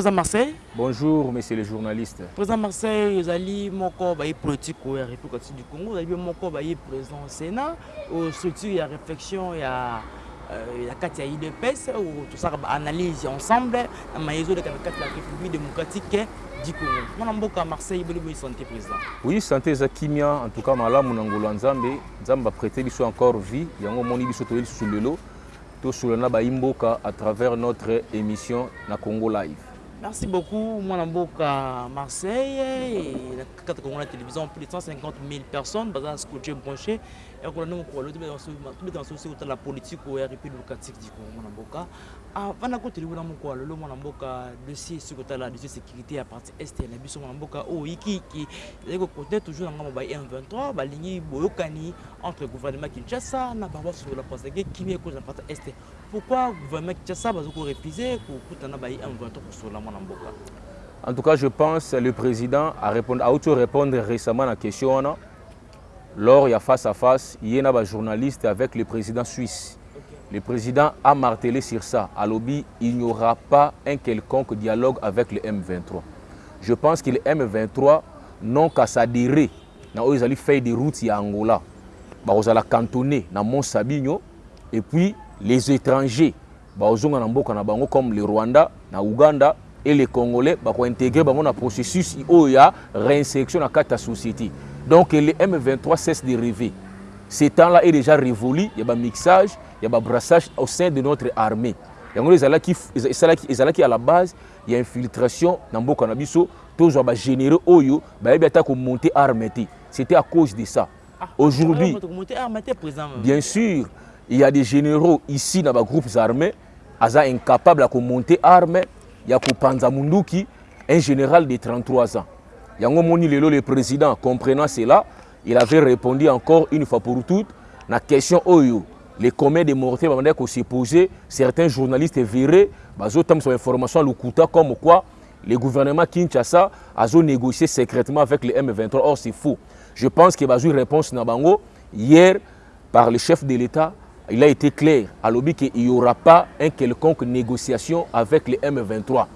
Bonjour président Marseille. Bonjour messieurs les journalistes. Président Marseille, ezali moko baye politique ya République du Congo, ezali moko baye président Sénat au structure ya réflexion ya euh, ya kati ya IDPS ou tout ça analyse ensemble na maezo de la République démocratique du Congo. Mwana mboka Marseille boli santé président. Oui, santé eza kimia en tout cas malamu na ngolo ya Nzambe, Nzambe apprêté biso encore vie, yango moni biso toyeli susu lelo. tosolana baimboka à travers notre émission na Congo Live. Merci beaucoup, Mwana Mboka Marseille. A la télévision, plus de 150 000 personnes, basées à scotché branché. Et on eloko na ndenge kolwa tobetaka so soki otala politike ya république démocratique du congo mwana mboka. Ah, Avanda koteli kuna moko alelo mwana mboka dossier soki otala dossier sécurité ya parti este na biso mwana mboka. Oh, oyo yikiiki ezali koconte toujours na ngambo ba m23 balingi boyokani entre gouvernement kinshasa na bango basosola parceke kimia ekozala parti este pourquoi gouvernement kinshasa baza korefuse kokutana ba m23 kosola mwana mboka? En tout cas je pense le président a, répondu, a auto répondre récemment na question wana Lors il y a face à face, il y a un journaliste avec le président suisse. Le président a martelé sur ça. À lobby, il n'y aura pas un quelconque dialogue avec le M23. Je pense que le M23 n'ont qu'à s'adhérer. Ils allaient faire des routes à Angola. Ils allaient cantonner dans Mont Sabino. Et puis, les étrangers, comme le Rwanda, na Ouganda, et les Congolais vont intégrer le processus de réinsertion dans la société. Donc le M23 cesse de rêver. Ce temps-là est déjà révolu, il y a un mixage, il y a un brassage au sein de notre armée. Il y a qui à la base, il y a infiltration dans le Canabiso, tous les généraux Oyo, ils ont monter armée. C'était à cause de ça. Aujourd'hui, bien sûr, il y a des généraux ici dans les groupes armés, ils sont incapables de monter armée. Il y a Panza Munduki, un général de 33 ans. Yango Moni Lelo, le président, comprenant cela, il avait répondu encore une fois pour toutes la question Oyo. Les communs des mortiers qu'on s'est posé, certains journalistes verraient, bazotam sur information Lukuta comme quoi le gouvernement Kinshasa a négocié secrètement avec les M23. Or, c'est faux. Je pense a une réponse Nabango hier par le chef de l'État il a été clair à l'objet qu'il n'y aura pas une quelconque négociation avec les M23.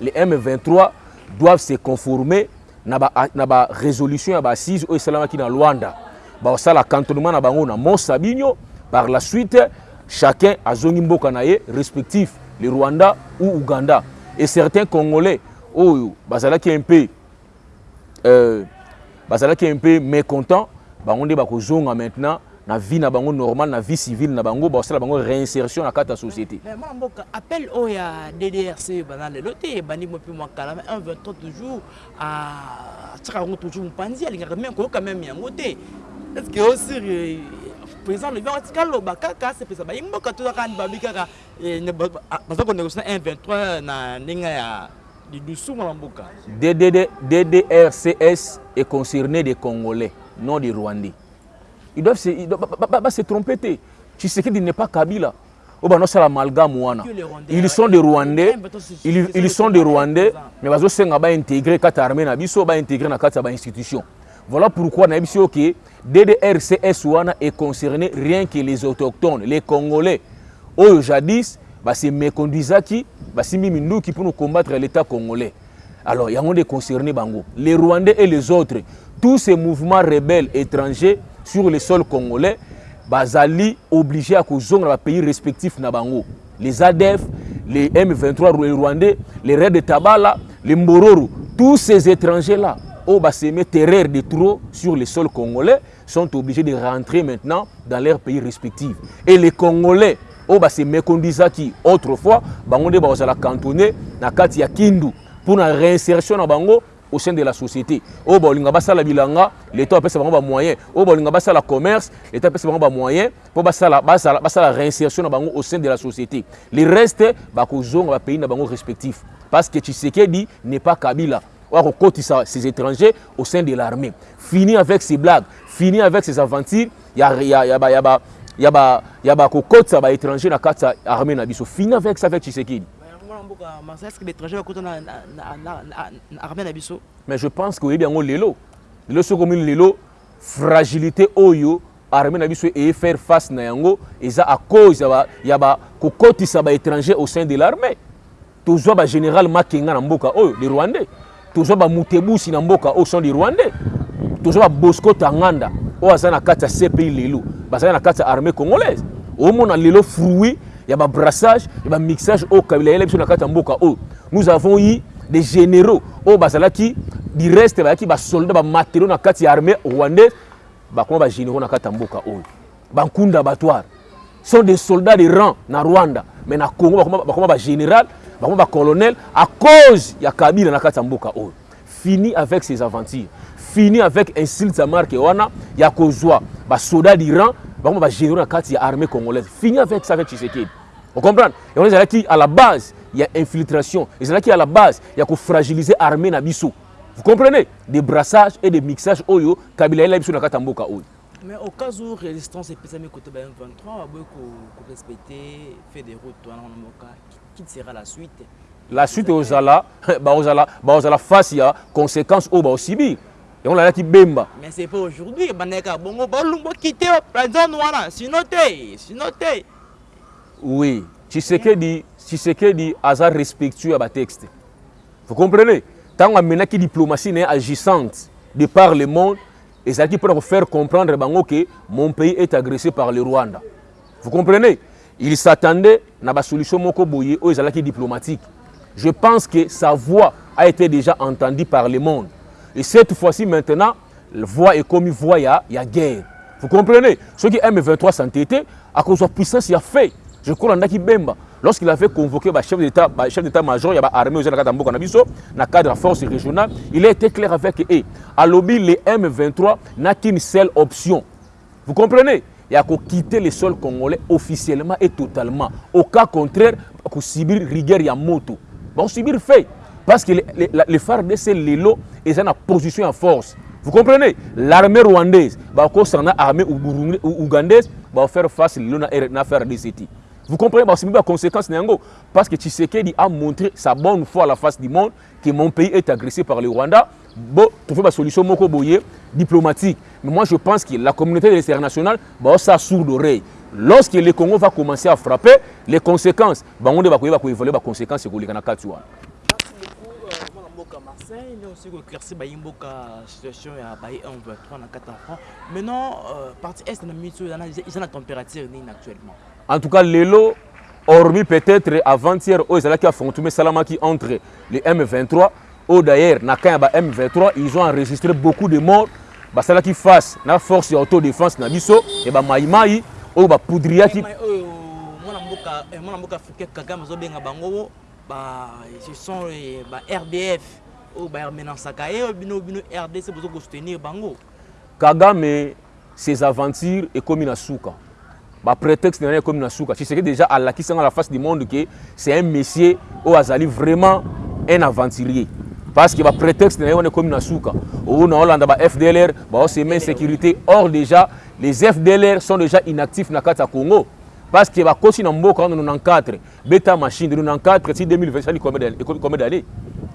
Les M23 doivent se conformer na barésolution ya ba 6 oyo esalamaki na lwanda basala cantonnement na bango na mosa bino par la suite chacun azongi mboka na ye respectif le rwanda ou uganda. Et certains congolais oyo bazalaki un peu euh, bazalaki un peu mécontent bango nde bakozonga maintenant na vie na bango normal na vie civile na bango basala bango réinsertion na kati ya société. Mais mwana mboka appel oyo ya ddrc bana lelo te ebandi mo mpe mwakala mais 123 toujours atiaka yango toujours mopanzi alingaka me koyoka meme yango te. Est ce que osir président lobi yango tika loba kaka asepesa bayi mboka tozaka babi kaka baza konégocie na 123 na ndenge ya lidusu mwana mboka. Ddrcs est concerné des congolais non des rwandais ils doivent se, ils doivent, pas se tromper. Tshisekedi n'est pas Kabila. Ils sont des Rwandais, ils, ils sont des Rwandais, mais ils sont intégrés dans l'armée, ils sont intégrés dans l'institution. Voilà pourquoi na biso que DDRCS wana est concerné rien que les autochtones, les Congolais. Oyo jadis, bah c'est méconduisaki, bah c'est Minduki pour nous combattre l'État congolais. Alors, il y a des concernés bango. Les Rwandais et les autres, tous ces mouvements rebelles étrangers sur le sol congolais bazali obligé à kozonga na pays respectifs na bango. Les ADF les M23 les Rwandais les Red de Tabala les Mbororo tous ces étrangers là au basémé terreur de trop sur le sol congolais sont obligés de rentrer maintenant dans leurs pays respectifs. Et les Congolais au basémé kondizaki autrefois bango de bazala cantonné na kati ya Kindu pour la réinsertion na bango au sein de la société. Baolinga basala bilanga l'état baolinga basala commerce l'état apesa bango bamoyen mpo basala, basala, basala réinsertion na au sein de la société. Le reste bakozonga bapays na bango respectif. Parce que tshisekedi n'est pas kabila. Oyo akokotisa ces étrangers au sein de l'armée. Fini avec ces blagues fini avec ces aventures. Ya, ya, ya, ya, ya, ya, ya bakokotisa baétranger na kati ya armée na biso fini avec ça avec tshisekedi mais je pense que oyebi yango lelo. Lelo soki omini lelo fragilité oyo armée na biso eye faire face na yango eza à cause ya kokotisa baétranger au sein de l'armée. Tozwa bagénéral makenga na mboka oyo des rwandais. Tozwa bamutebusi na mboka oyo sont des rwandais. Tozwa babosco tanganda oyo aza na kati ya cpi lelo. Bazali na kati ya armée congolaise. Omona lelo fruit il y a un brassage, il y a un mixage au Kabila, il y a Nous avons eu des généraux. Au Bazalaki, du reste, il y a soldats, des matériaux dans la armée rwandaise, il y a généraux dans la mboka oh. oyo. Bankunda Batoire sont des soldats de rang dans Rwanda, mais dans le Congo, il y a général, il y a colonel, à cause de Kabila dans la mboka oyo. Fini avec ces aventures. Fini avec insultes à marque wana, il y a soldats d'Iran, bakoma bagénéraux na kati ya armée congolaise. Fini avec ça avec tshisekedi. Ocomprendre yango ezalaki à la base ya infiltration. Ezalaki à la base ya kofragiliser armée na biso. Vous comprenez? Des brassages et des mixages oyo kabila yela biso na kati ya mboka oyo Mais au cas où résistance est pesée côté de M23, on va respecter, faire des routes, qui sera la suite? La suite ozala, baozala, baozala face ya conséquences oyo baosibir. Et on l'a qui bemba. Mais c'est pas aujourd'hui, baneka. Bongo bolumbo quitter la zone wana, sinon te, sinon te. Oui, Tshisekedi, Tshisekedi aza respectueux à ba texte. Vous comprenez? Tant amena ki diplomatie n'est agissante de par le monde, ezalaki mpona kofaire comprendre bango ke mon pays est agressé par le rwanda. Vous comprenez? Il s'attendait na basolution moko boye oyo ezalaki diplomatique. Je pense que sa voix a été déjà entendue par le monde et cette fois-ci maintenant voix est comme voix ya, ya guerre. Vous comprenez? Soki m23 s'entêtait à cause de puissance ya fait. Je crois andaki bemba. Lorsqu'il avait convoqué le chef d'état chef d'état-major ya baarmée oza na kati ya mboka na biso na cadre ya force régionale il a été clair avec eux. Alobi le m23 n'a qu'une seule option. Vous comprenez? Ya koquitter le sol congolais officiellement et totalement. Au cas contraire kosibir rigueur ya moto bakosibir fait parce que le, le, le fardc lelo eza na position ya force vous comprenez? L'armée rwandaise bakosana na armée ougandaise baofaire face lelo na frdc ti Vous comprenez? Bah, C'est la conséquence parce que Tshisekedi a montré sa bonne foi à la face du monde que mon pays est agressé par le Rwanda. Bon, trouver une solution diplomatique. Mais moi je pense que la communauté internationale bah ça sourd d'oreille. Lorsque le Congo va commencer à frapper, les conséquences, bah on va évoluer les conséquences conseil nde osoki koéclaircir bayimboka euh, situation ya baye 1 23 na 4 franc maintenant euh, partie est na minute oyo eza na température nini actuellement en tout cas lelo hormis peut-être avant-hier oh, oyo ezalaki affrontement esalamaki entre le m23 oyo d'ailleurs na kan ya ba m23 ils ont enregistré beaucoup de morts. Basalaki face na force ya autodéfense na biso. Ya bamaimai oyo oh, bapoudriaki oh, mwana mboka eh, africain kagame azobenga bango ba ce sont eh, ba rdf Oh, oyo baremenansaka ye eh, bino bino rdc boza kosoutenir bango. Kagame ses aventures ekomi na suka baprétexte na ye ekomi na suka tshiseke déjà alakisanga la face du monde ke c'est un messier oyo azali vraiment un aventurier. Parce que baprétexte na ye wana ekomi na suka oyo oh, na olanda bafdlr baosema insécurité or déjà les fdlr sont déjà inactifs na kati ya congo. Parce que bakosi na mboka wana 94 beta machine 94 ti 2020 sali combien d'années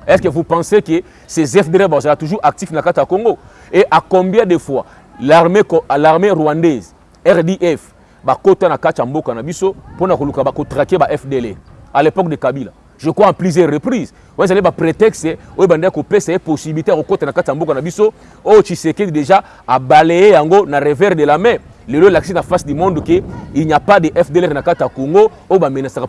est-ce que vous pensez que ces ba sont toujours actifs na kata Congo? Et à combien de fois l'armée rwandaise RDF ya mboka na ba fdl à l'époque de kabila. Je crois en plusieurs reprises. Oyo ezali baprétexte oyo bandaki kopesa ye possibilité ya kokota na kati ya mboka na biso. Tshisekedi déjà abaleye yango na revers de la main. Lelo elakisi na face du monde ke il n'y a pas de fdlr na kati ya congo.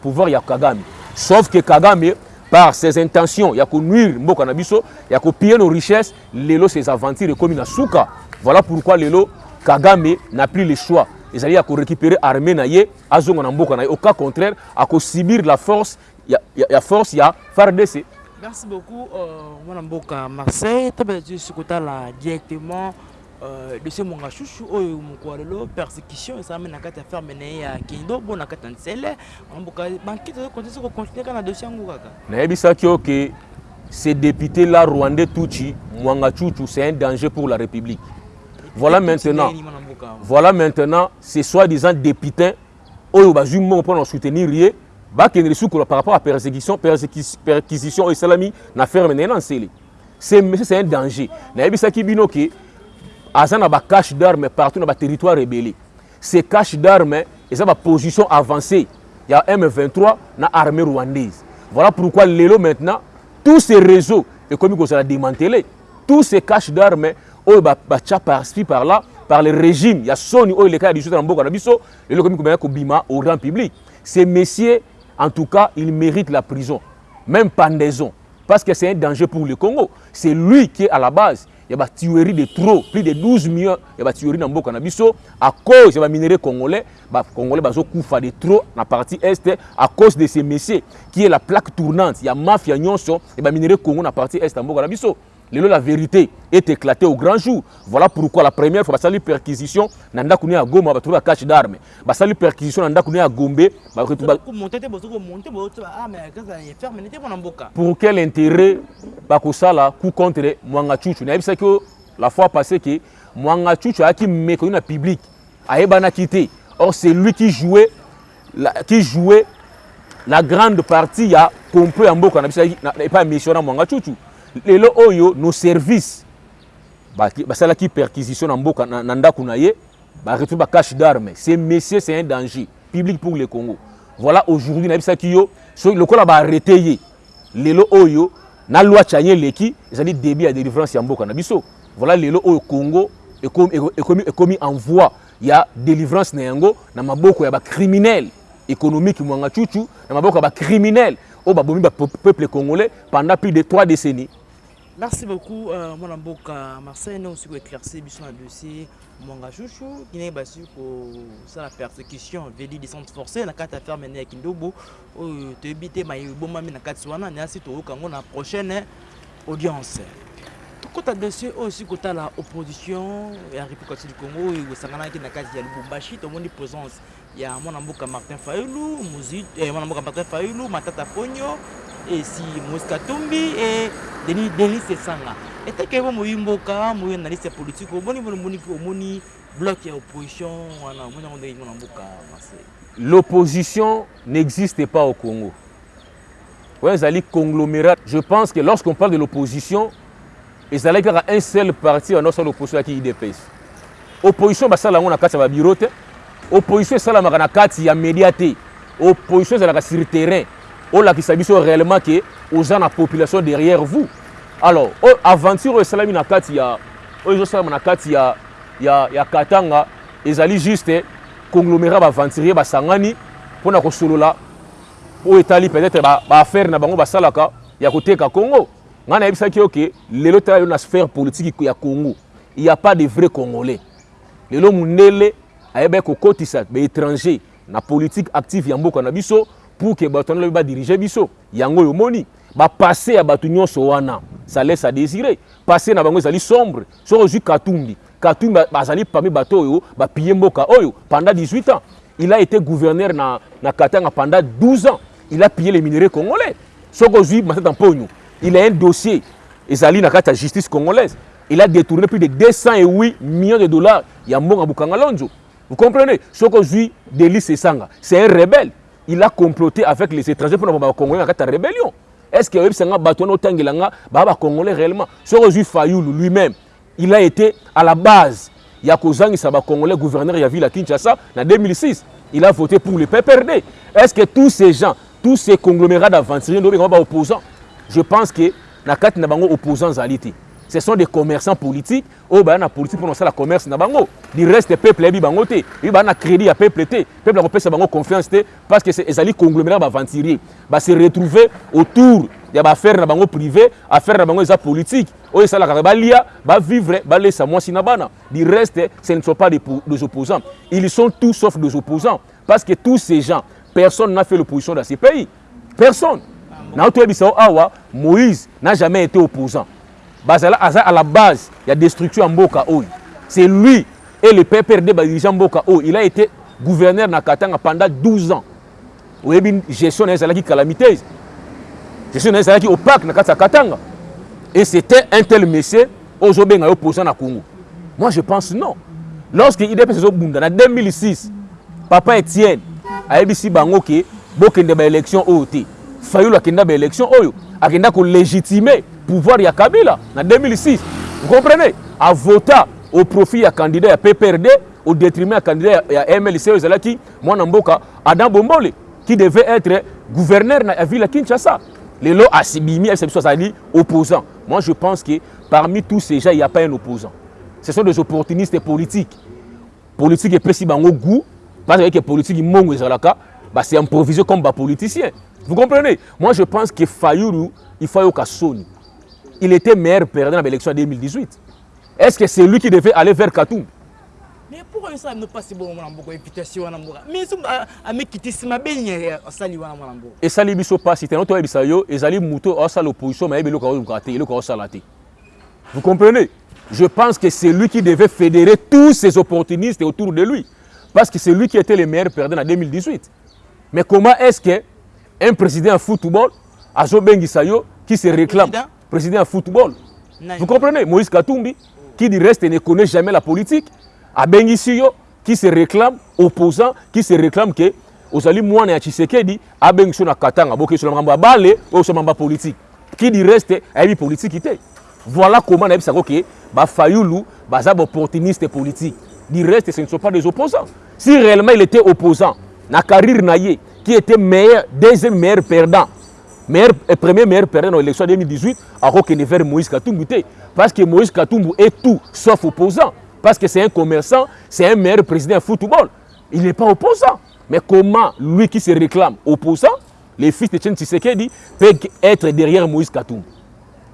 Pouvoir ya kagame. Sauf que kagame par ses intentions. Ya konuire mboka na biso. Ya kopiller nos richesses. Lelo ses aventures ekomi na suka voilà pourquoi lelo kagame n'a plus le choix. Ezali ya korécupérer armée na ye azonga na mboka na ye. Au cas contraire akosibir la force ya, ya, ya force ya fardc merci beaucoup mwana mboka marseille. Tobela ti sikotala directement dossier monga shushu oyo mokolo lelo persécution esalami na kati ya ferme na ye ya kendo bo na kati ya nsele. Mboka bankite okontinue kocontinue kaka na dossier yango kaka nayebisaki yo ke ce député là rwandais tuchi mwanga chuchu c'est un danger pour la république. Voilà maintenant. voilà maintenant ces soi-disant députés oyo bazwi mbongo mpona soutenir ye bakendele sukola par rapport à persécution perquisition oyo esalami na ferme na ye na nsele monsieur c'est un danger. Nayebisaki bino ke aza na bacache d'arme partout na baterritoire rebele ces cache d'arme eza baposition avancée. Ya m23 na armée rwandaise. Voilà pourquoi lelo maintenant tous ces réseaux ekomi kozala démantelé. Tous ces caches d'armes oyo batya par-ci par là par le régime ya soni oyo eleka ya lisusu na mboka na biso lelo ekomi komeka kobima au rang public. Ces messieurs en tout cas il mérite la prison. Même pendaison. Parce que c'est un danger pour le Congo. C'est lui qui est à la base ya batuerie de trop plus de 12 millions ya batuerie na mboka na biso à cause ya baminerai congolais bacongolais bazokufa de trop na partie est à cause de ce messier qui est la plaque tournante. Ya mafia nyonso ya baminerai congo na partie est ya mboka na biso lelo la vérité est éclatée au grand jour. Voilà pourquoi la première fois basali perquisition na ndako ne ya goma batrouve ba cache d'armes. Basali perquisition na ndako ne ya gombe pour quel intérêt bakosala coup contre mwanga chuchu nayebisaki o la fois passé ke mwanga chuchu ayaki méconnu na public ayebanaki te or c'est lui qui jouait la, qui jouait la grande partie ya complot ya mboka na biso epai ya mission na mwanga chuchu lelo oyo nos services basalaki perquisition na mboka na, na ndako na ye baretrouve bacache d'armes. Ce messieurs c'est un danger public pour le congo. Voilà aujourd'hui nayebisaki yo so lokola baarrete ye lelo oyo na loi tchanye eleki ezali début ya délivrance ya mboka. Na biso voilà lelo oyo congo ekomi, ekomi, ekomi en voie ya délivrance na yango na maboko ya bacriminel économique mwanga chuchu na maboko ya bacriminel oyo babomi bapeuple congolais pendant plus de trois décennies merci beaucoup euh, mwana mboka. Marseille ne aussi koéclairci biso na dossier mwanga chuchu kine basi kosala persécution veli descente forcée na kati affaire mene ya kindobo. Oyo toyebi te mayebomami na kati wana nyasi toyoka yango na prochaine audience. Tokota dossier oyo osi kotala opposition ya république du congo oyo esanganaki na kati ya lubumbashi tomoni présence. Ya mwana mboka martin fayulu eh, mwana mboka martin fayulu matata ponyo esi moïse katumbi e denis denis esanga eteke bo moyi mboka moyi analyste politique. Omoni omoni omoni bloc ya opposition wana omoni yango ndenge mwana mboka marseille l'opposition n'existe pas au congo. Oyo ezali conglomérat. Je pense que lorsqu'on parle de l'opposition ezalaki kaka un seul parti wana osala opposition yaki idps opposition basala yango na kati ya babiro te opposition esalamaka na kati ya média te opposition ezalaka sur terrain olakisa biso réellement ke oza na population derrière vous. Alors oyo aventure oyo esalami na kati ya oyo ezosalama na kati ya, ya, ya katanga ezali juste conglomérat baaventurier basangani mpona kosolola oyo etali peut-être baaffaire ba na bango basalaka ya koteka congo. Ngai nayebisaki yo ke lelo tala yo na sphère politique ya congo il y a pas de vrai congolais. Lelo mundele ayebaki kokotisa baétranger na politique active ya mboka na biso pour ke bato wana lobi badirige biso. Yango oyo omoni bapasse ya bato nyonso wana ça laisse à désirer. Passe na bango ezali sombre soki ozwi katumbi. Katumbi bazali parmi bato oyo bapille mboka oyo pendant 18 ans. Il a été gouverneur na, na katanga pendant 12 ans. Il a pillé les minéraux congolais. Soki ozwi matata mponyo il a un dossier ezali na kati ya justice congolaise. Il a détourné plus de 208 millions de dollars ya mbongo bukanga lonzo. Vous comprenez? Soki ozwi delis esanga c'est un rebelle il a comploté avec les étrangers mpona bakongolais na kati ya rébellion. Est ce que oyebisanga bato wana otangelanga baa bakongolais réellement? Soki ozwi fayulu lui-même il a été à la base. Ya kozangisa bakongolais gouverneur ya ville ya kinshasa na 2006 il a voté pour le pprd est ce que tous ces gens tous ces conglomérats d'aventuriers nobengama baopposants je pense que na kati na bango opposants ezali te ce sont des commerçants politiques. Oyo baya na politique mpona kosala commerce na bango. Du reste peuple ayebi bango te. Oyo baya na crédit ya peuple te. Peuple akopesa bango confiance te parce que ezali conglomérat baaventurier base retrouve autour. Ya baaffaire na bango privé affaire na bango eza politique. Oyo esalaka balia bavivre balesa mwasi na bana. Du reste ce ne sont pas des, des opposants. Ils sont tous sauf des opposants parce que tous ces gens personne n'a fait l'opposition dans ces pays. Personne. Na toyebisa o awa moïse n'a jamais été opposant bazala aza à la base ya destruction ya mboka oyo. C'est lui et le pprd badirigant mboka oyo. Il a été gouverneur na katanga pendant 12 ans. Oyebi gestion na ye ezalaki calamiteuse. Gestion na ye ezalaki opaque na kati ya katanga. Et c'était un tel monsieur oyo ozobenga ye opposant na congo. Moi je pense non. Lorsque idps ezobunda na 2006 papa etienne ayebisi bango ke bokende baélection oyo te. Fayulu akenda baélection oyo akenda kolégitimer pouvoir ya kabila na 2006 vous comprenez? Avota au profit ya candidat ya pprd au détriment ya candidat ya, ya mlc oyo ezalaki mwana mboka adam bombole qui devait être gouverneur na ville ya kinshasa. Lelo asibimi ayebisa biso azali opposant. Moi je pense que parmi tous ces gens il n'y a pas un opposant. Ce sont des opportunistes politiques. Politique epesi bango goût parce que politique mongo ezalaka c'est improvisé comme bapoliticien vous comprenez? Moi je pense que fayulu il faut soni il était meilleur perdant dans l'élection en 2018 est-ce que c'est lui qui devait aller vers Katoum? Mais pourquoi ça ne passe bon mon ambo invitation wana mboka mais so amekiti sima benye osali wana mwana mboka esali biso pasi te noto yebisa yo. Ezali muto osala opposition mais yebi eloko azoluka te eloko osala te vous comprenez? Je pense que c'est lui qui devait fédérer tous ces opportunistes autour de lui. Parce que c'est lui qui était le meilleur perdant en 2018 mais comment est-ce que un président de football azobengisa yo qui se réclame? Président, président de football. Vous comprenez? Moïse Katumbi qui du reste ne connaît jamais la politique abengisi yo qui se réclame opposant qui se réclame ke ozali mwana ya tshisekedi abengisi yo na katanga. Bokesi na makambo ya bale oyo so makambo ya politique. Qui du reste ayebi politique te voilà comment nayebisako ke bafayulu baza baopportuniste politique. Du reste ce ne sont pas des opposants. Si réellement il était opposant na carrière na ye qui était meilleur deuxième meilleur perdant meilleur, premier meilleur perdant dans l'élection 2018 akokende vers moïse katumbu parce que moïse katumbu est tout sauf opposant parce que c'est un commerçant, c'est un meilleur président de football. Il n'est pas opposant. Mais comment lui qui se réclame opposant, les fils de Chen Tshisekedi peuvent être derrière Moïse Katoum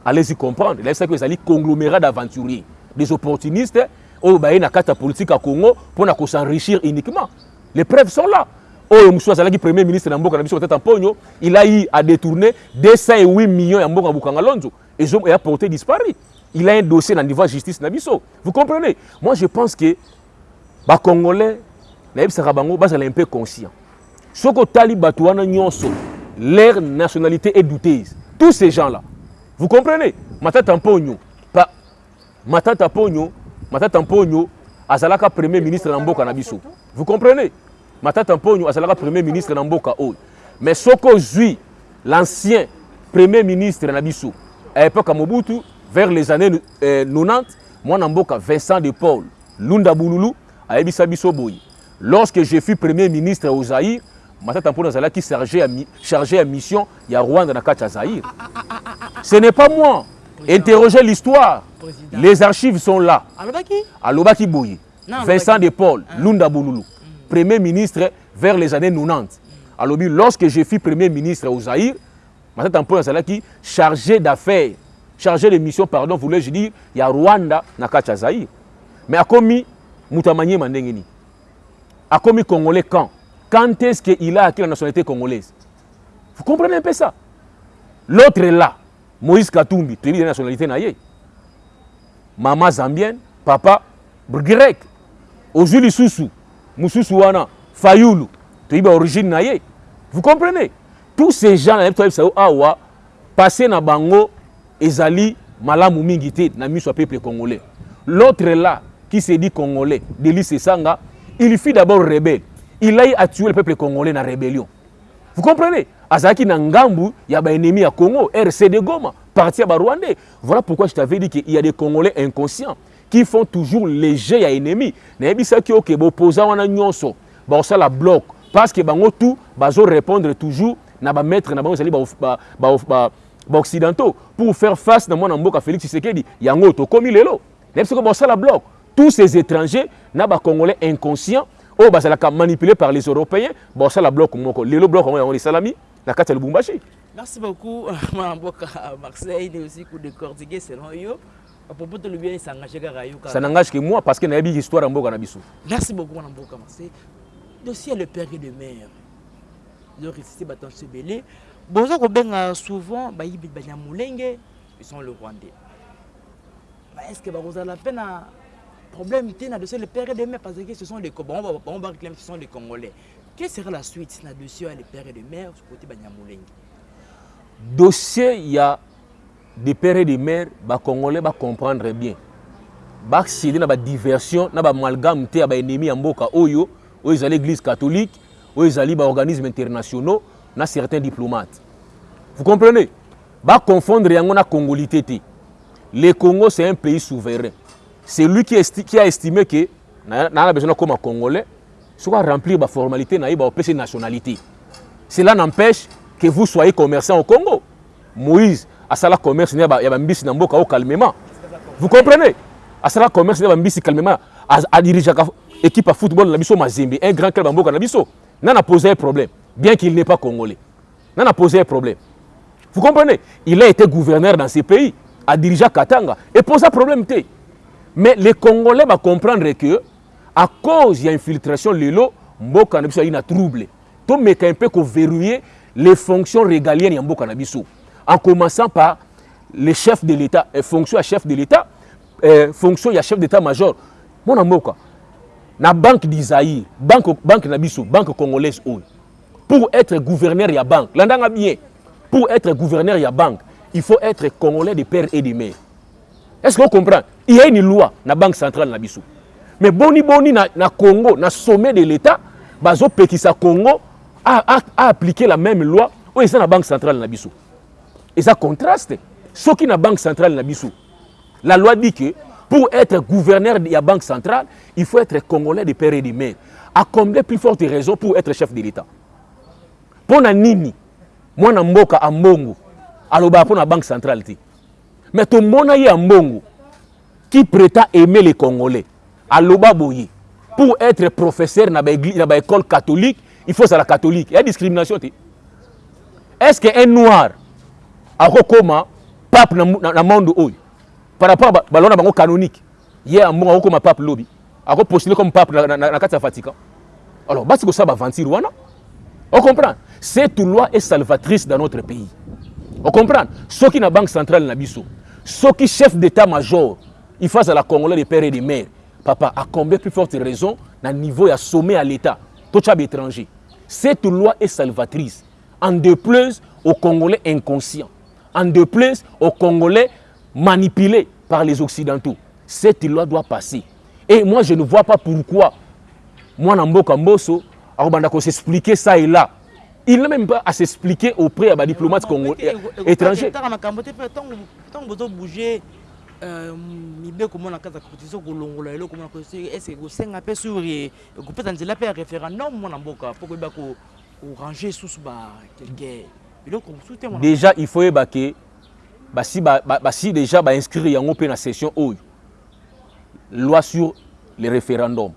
Allez-y comprendre. Il y a un conglomérat d'aventuriers, des opportunistes, au baye na carte politique à Congo pour s'enrichir uniquement. Les preuves sont là. Oyo mosusu azalaki premier ministre na mboka na biso kotata mponyo il a eu à détourner 208 millions ya mboka bukanga lonzo eya porté disparu il a un dossier dans le niveau de justice Nabiso. Vous comprenez? Moi, je pense que les Congolais, sont un peu conscients. Ce que Tali Batouana Nyonso, leur nationalité est douteuse. Tous ces gens-là. Vous comprenez? Matata Mpogno, pas Matata Pogno, Matata Mpogno, Azalaka premier ministre Namboka Nabiso. Vous comprenez? Matata Mpogno, Azalaka premier ministre Namboka Oy. Mais ce que l'ancien premier ministre Nabiso, à l'époque à Mobutu, vers les années euh, 90 mwana mboka Vincent de Paul Lunda Bululu ayebisa biso boye lorsque je fus premier ministre au Zaïre matata mpona azalaki chargé à mission ya Rwanda na kati ya Zaïre. Ce n'est pas moi. Interrogez l'histoire. Les archives sont là. Alobaki? Boye Vincent de Paul Lunda Bululu premier ministre vers les années 90 alobi lorsque je fus premier ministre au Zaïre mpona azalaki chargé d'affaires chargé de mission pardon voulais-je dire ya rwanda na kati ya zaïre. Mais akomi ndenge nini akomi congolais quand? Quand est-ce qu'il a acquis la nationalité congolaise? Vous comprenez un peu ça? L'autre est là. Moïse katumbi toyebi la nationalité na ye mama zambienne papa grec ozwi lisusu mosusu wana fayulu toyebi origine na ye. Vous comprenez? Tous ces gens nayebi toyebisa yo awa passé na bango ezali malamu mingi te peuple congolais. L'autre là qui se dit congolais Delis Esanga il fut d'abord rebelle. Il a tuer le peuple congolais na rébellion. Vous comprenez? Azalaki na ngambu ya baennemi ya congo rcd goma parti ya barwandais voilà pourquoi je t'avais dit qu'il y a des congolais inconscients qui font toujours léger ya ennemi. Nayebisaki oke bopoza wana nyonso bakosala bloc. Parce que bango tout bazorépondre toujours na bamaître na bango ezali ba, ba, ba, ba, baoccidentaux pour faire face na mwana mboka félix tshisekedi yango tokomi lelo. Soki basala bloc. Tous ces étrangers na bacongolais inconscients oyo bazalaka manipulé par les européens basala bloc moko. Lelo bloc yango yango esalami na kati ya lubumbashi. Merci beaucoup mwana marseille ne aussi kodécortiquer selon yo apropos tolobi esangage kaka yo ça n'engage que moi parce que nayebi histoire ya mboka na biso. Merci beaucoup mwana mboka marseille dossier le père de mère. Zoresiste batanso ebele boza kobenga souvent bayibi banyamulenge ils sont le rwandais. Est ce que bakozala mpe na problème te na dossier le père de mère? Parce que ce sont les bango baréclame ce sont les congolais. Quelle sera la suite na dossier ya le père de mère côté banyamulenge dossier ya de père et de mère bacongolais bacomprendre bien. Baccéder na badiversion na bamalgame te ya baennemi ya mboka oyo oyo ezali église catholique oyo ezali baorganisme internationaux na certains diplomates. Vous comprenez? Baconfondre yango na congolité le congo c'est un pays souverain. C'est lui qui, a estimé que naa besoin nakoma congolais soki aremplir baformalité na ye baopesa nationalité. Cela n'empêche que vous soyez commerçant au Congo. Moïse, à ça la commerce, il y a un mbisi au calmement. Vous comprenez? À ça la commerce, il y a un mbisi calmement. À diriger l'équipe à football, na Mazembe, un grand club mboka na biso. N'a posé un problème, bien qu'il n'est pas congolais. N'a posé un problème. Vous comprenez? Il a été gouverneur dans ces pays, a dirigé Katanga, et pose un problème. Mais les Congolais vont comprendre que, à cause de l'infiltration, Lelo, Mboka na biso a trouble. Tout mais un peu verrouiller les fonctions régaliennes de Mboka na biso. En commençant par les chefs de l'État, euh, fonction à chef de l'État, euh, fonction à chef d'état-major. Mon Mboka, la banque d'Isaïe, banque banque banque congolaise Pour être gouverneur de la banque, l'andanga. Pour être gouverneur de la banque, il faut être congolais de père et de mère. Est-ce qu'on comprend? Il y a une loi dans la banque centrale na biso. Mais boni boni na, Congo, na sommet de l'État, bazo sa Congo a, a, a, appliqué la même loi est la banque centrale na biso. Et ça contraste. Ce qui la banque centrale na biso. La loi dit que pour être gouverneur de la banque centrale, il faut être congolais de père et de mère. À combien plus forte raison pour être chef de l'État Pour na nini, moi na mboka a mbongo, aloba pour la banque centrale. Mais tout le monde a mbongo qui prétend aimer les Congolais aloba boye pour être professeur na l'école catholique il faut ça la catholique il y a discrimination est-ce qu'un noir akokoma pape na, na, na monde par rapport balona bango canonique ye ambongo akokoma pape lobi akopostule comme pape na, na, na kati ya vatican. Alors basi kosala baventure wana. On comprend? Cette loi est salvatrice dans notre pays. On comprend? Soki na banque centrale na biso soki chef d'état major il faut la congolais de père et de mère papa a combien plus forte raison na niveau ya sommet à l'état. Tocha étranger. Cette loi est salvatrice. En déplaise aux congolais inconscients en déplaise aux congolais manipulés par les occidentaux cette loi doit passer et moi je ne vois pas pourquoi moi mboka mboso akobanda s'expliquer ça et là il n'a même pas à s'expliquer auprès des diplomates congolais étrangers mibeko mona kati ya constitution kolongola eloko mona estce kosenga mpe sur kopesa nzela mpe ya référendum mwana mboka mpo koyeba korange susu bakelke biloko mosusu te déjà il faut yeba ke basi, basi déjà bainscrire yango mpe na session oyo. Loi sur le référendum.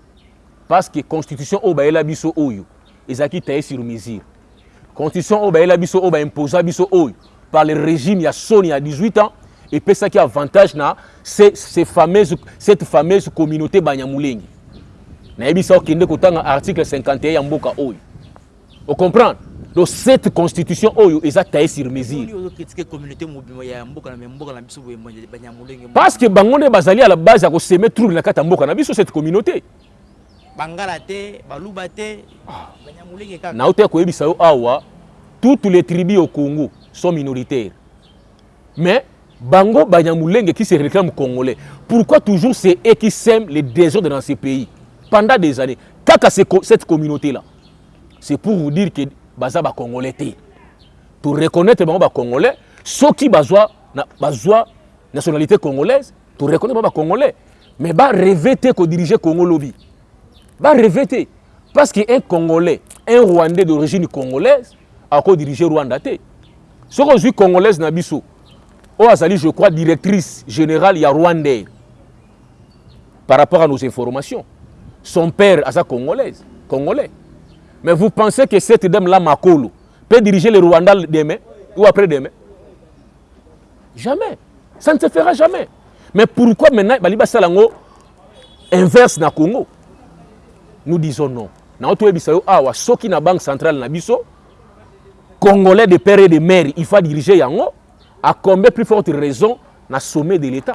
Parce que constitution oyo bayela biso oyo ezalaki taye sur mesure. Constitution oyo bayela biso oyo baimposa biso oyo par le régime ya soni ya 18 ans et puis ça qui avantage na ces, ces fameuses, cette fameuse communauté banyamulenge. Nayebi sa okende kotanga article 51 ya mboka oyo. Ocomprendre donc cette constitution oyo eza taye sur mesure. Parce que bango nde bazali à la base ya koseme trouble na kati ya mboka na biso cette communauté. Bangala te baluba te banyamulenge kaka. Nauta koyebisa yo awa toutes les tribus au congo sont minoritaires. Mais Bango Banyamulenge qui se réclame congolais. Pourquoi toujours c'est eux qui sèment les désordres dans ces pays? Pendant des années Kaka cette communauté-là, c'est pour vous dire que Baza ba congolais Pour reconnaître Bango congolais, qui bazwa na bazwa nationalité congolaise, pour reconnaître ba congolais, mais ba revêter que diriger Congo lobby. Ba revêter parce qu'un congolais, un rwandais d'origine congolaise a diriger Rwanda. Ce qu'on dit congolaise na biso, oyo azali je crois directrice générale ya rwandais par rapport à nos informations. Son père aza congolaise congolais mais vous pensez que cette dame là makolo peut diriger le rwanda demain ou après demain? Jamais. Ça ne se fera jamais. Mais pourquoi maintenant bali basala yango inverse na congo? Nous disons non. Toyebisa yo awa soki na banque centrale na biso congolais de père et de mère il faut diriger yango à combien plus forte raison na sommet de l'État?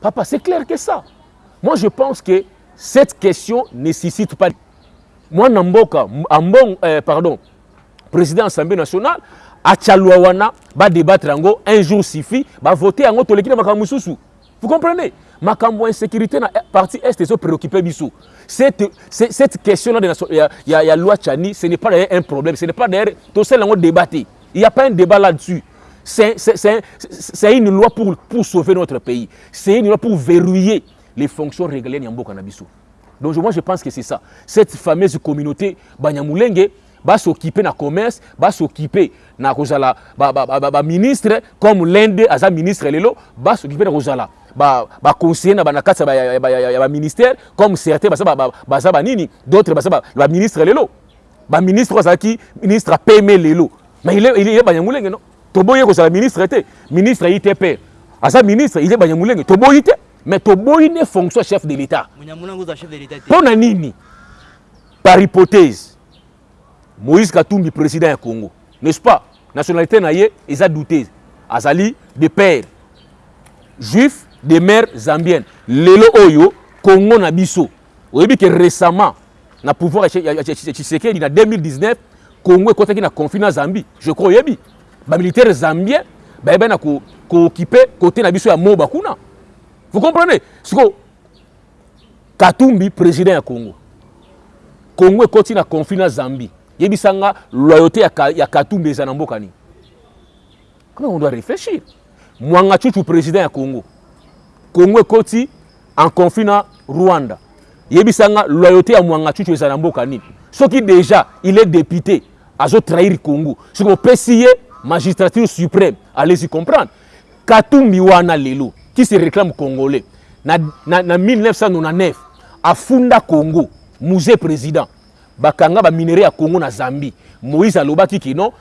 Papa, c'est clair que ça. Moi, je pense que cette question ne nécessite pas... Moi, Namboka, bon, euh, pardon, président de l'Assemblée nationale, à Tchalouawana, va débattre un jour va voter en autre l'équipe de Vous comprenez? Makambo insécurité na partie est se préoccupé bisou. Cette cette question là de la y a, y a loi Chani, ce n'est pas un problème, ce n'est pas d'ailleurs tout ça là débattre. Il n'y a pas un débat là-dessus. C'est une loi pour, pour sauver notre pays. C'est une loi pour verrouiller les fonctions régaliennes Yambo Kanabiso. Donc moi je pense que c'est ça. Cette fameuse communauté Banyamulenge, basoccupe na commerce basoccupe na kozala baministre comme l'inde aza ministre lelo basoccupe na kozala baconseiller na na kati ya baministère comme certains baza banini d'autres baza baministre lelo baministre oyo azalaki ministre apeme lelo mais il est banyamulenge non? Toboyi kozala ministre te ministre ayi te pere aza ministre il est banyamulenge toboyi te mais toboyi ne fonction chef de l'état mpo na nini? Par hypothèse moïse katumbi président ya congo n'est-ce pas? Nationalité na ye eza douteuse. Azali de père juif de mère zambienne. Lelo oyo congo na biso oyebi ke récemment na pouvoir ya tshisekedi na 2019 congo ekɔtaki na conflit na zambie. Je crois oyebi bamilitaire zambien bayebai na kookipe kote na biso ya moba kuna vous comprenez? Siko katumbi président ya congo. Congo ekɔti na conflit na zambie. Yebisanga loyauté ya, ya katumbi eza na mboka nini? Comment on doit réfléchir. Mwanga chuchu président ya congo. Congo ekɔti en conflit na rwanda. Yebisanga loyauté ya mwanga chuchu eza na mboka nini? Soki déjà il est député azotrahir congo. Soki opesi ye magistrature suprême. Allez-y comprendre. Katumbi wana lelo qui se réclame congolais. Na, na, na 1999 afunda congo musée président. Bakanga baminere ya congo na zambie. Moïse alobaki kino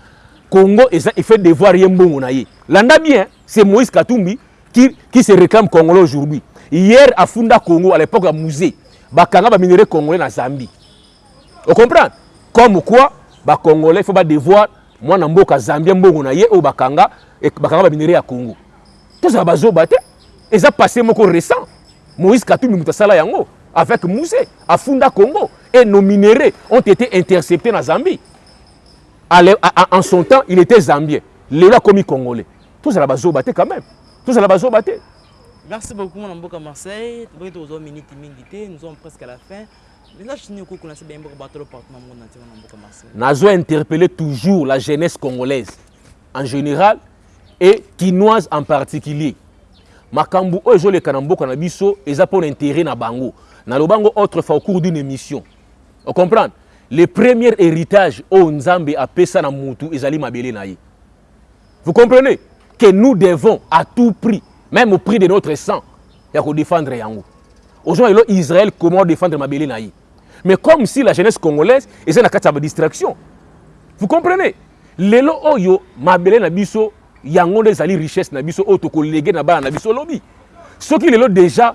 congo eza efait devoir ye mbongo na ye. Landa bien c'est moïse katumbi qui, qui se réclame congolais aujourd'hui. Hier afunda congo à l'époque ya musée bakanga baminere congolais na zambie. Ocomprendre comme quoi bacongolais fo badevoir mwana mboka zambie mbongo na ye oyo bakanga bakanga baminere ya congo. Tozala bazoba te eza passé moko récent. Moïse katumbi moto asala yango avec musée afunda congo et nos minéraux ont été interceptés na zambie. En son temps il était zambien. Lelo akomi congolais. Tozala bazoba te quand même. Tozala bazoba te Merci beaucoup, mon Mboka Marseille. Nous avons minute Nous sommes presque à la fin. Nazo interpellé toujours la jeunesse congolaise en général et quinoise en particulier. Makambo oyo ezoleka na mboka na biso eza mpo na intérêt na bango. Nalobango autrefois au cours d'une émission. Ocomprendre le premier héritage oyo nzambe apesa na mutu ezali mabele na ye. Vous comprenez? Que nous devons à tout prix même au prix de notre sang ya kodéfendre yango. Ozwa lelo israël comment défendre mabele na mais comme si la jeunesse congolaise eza na kati ya badistraction vous comprenez? Lelo oyo mabele na biso yango nde ezali richesse na biso oyo tokolege na bana na biso lobi soki lelo déjà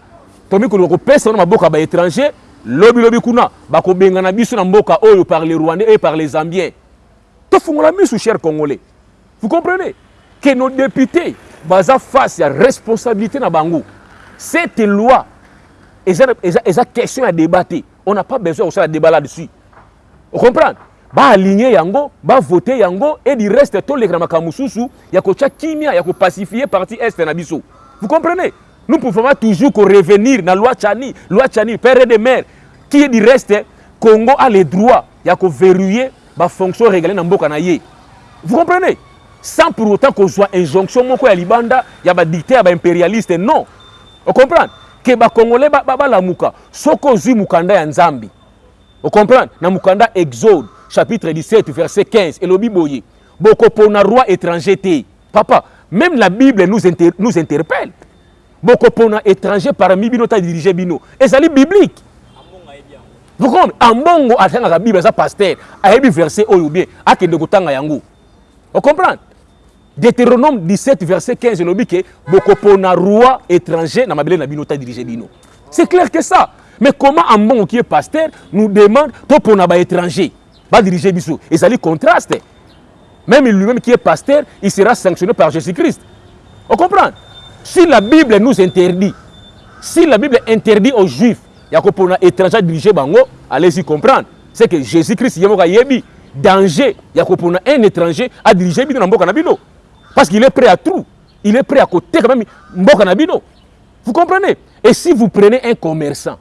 tomi koluka kopesa wana maboka ya baétranger lobilobi kuna bakobenga na biso na mboka oyo par les rwandais et par les zambiens. Tofungola misu cher congolais. Vous comprenez? Que nos députés baza face ya responsabilité na bango. Cette loi eza, eza, eza question ya débat te on n'a pas besoin kosala débat là-dessus. Ocomprendre baaligné yango bavote yango et du reste toleka na makambo mosusu ya kotya kimia ya kopacifie parti est na biso. Vous comprenez? Nous pouvons pas toujours revenir na loi chani loi chani père de mère qui est du reste congo a le droit ya koverrouiller bafonction régalé na mboka na ye. Vous comprenez? Sans pour autant kozwa injonction moko ya libanda ya badicté ya baimpérialiste non. Ocomprendre ke bakongolais balamuka soki ozwi mokanda ya nzambe ocomprendre na mokanda exode chapitre 17 verset 15 elobi boye. Bokopona roi étranger papa même la bible nous, nous interpelle. Bokopona étranger parmi bino. Ta dirige bino ezali biblique. Vous comprenez? Ambongo atangaka bible aza paster ayebi verset oyo bien akende kotanga yango. Ocomprendre Deutéronome 17, verset 15, il dit que Bokopona roi étranger na mabele na bino ta dirige bino. C'est clair que ça. Mais comment un bon qui est pasteur nous demande to pona ba étranger? Et ça lui contraste. Même lui-même qui est pasteur, il sera sanctionné par Jésus-Christ. On comprend? Si la Bible nous interdit, si la Bible interdit aux Juifs, ya ko pona étranger diriger bango, allez-y comprendre. C'est que Jésus-Christ yemoka yebi danger ya ko pona un étranger à diriger bino na mboka na bino. Parce qu'il est prêt à tout. Il est prêt à côté quand même. Vous comprenez? Et si vous prenez un commerçant,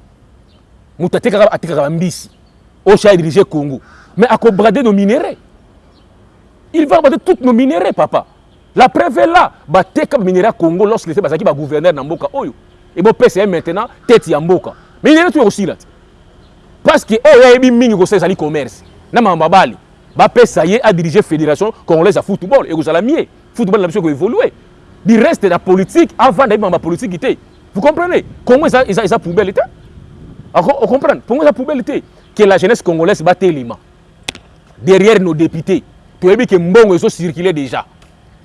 vous avez dirigé Congo, mais à brader nos minéraux. Il va brader tous nos minéraux, papa. La preuve est là. Bateka minéraux Congo lorsqu'il était bazaki ba gouverneur na mboka oyo. Et bon PCM maintenant tête ya mboka. Mais il est tout aussi là. Parce que oh ya yebi mingi ko sali commerce. Na mamba bali. bapesa ye adirige fédération congolaise ya football ekozala mie football na biso ekoévolue du reste na politique avant na yebima bapolitike te vous comprenez? Eza, eza, eza poubelle te ocomprendre congo eza poubelle te que la jeunesse congolaise batelema derrière nos députés. Toyebi ke mbongo ezocircule déjà.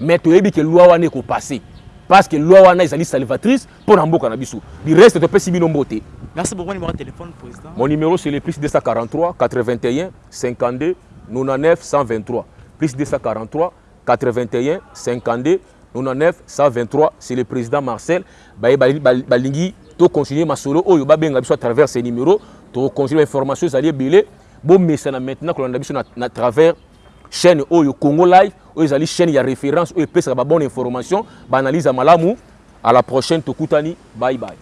Mais toyebi ke loi wana ekopase parce que loi wana ezali salvatrice mpo na mboka na biso. Du reste topesi bino mbote. Merci beaucoup, numéro de téléphone, président. mon numéro c'est le plus 243 81 52 99 123 plus 243 81 52 99 123 c'est le président marcel baye bali- bali- balingi. Tocontinue masolo oyo babenga biso à travers ces numéros. Tocontinue information ezali ebele bomesana maintenant kolanda biso na travers chaîne oyo congo live oyo ezali chaîne ya référence oyo epesaka babone information baanalyse ya malamu. À la prochaine tokutani. Bye bye.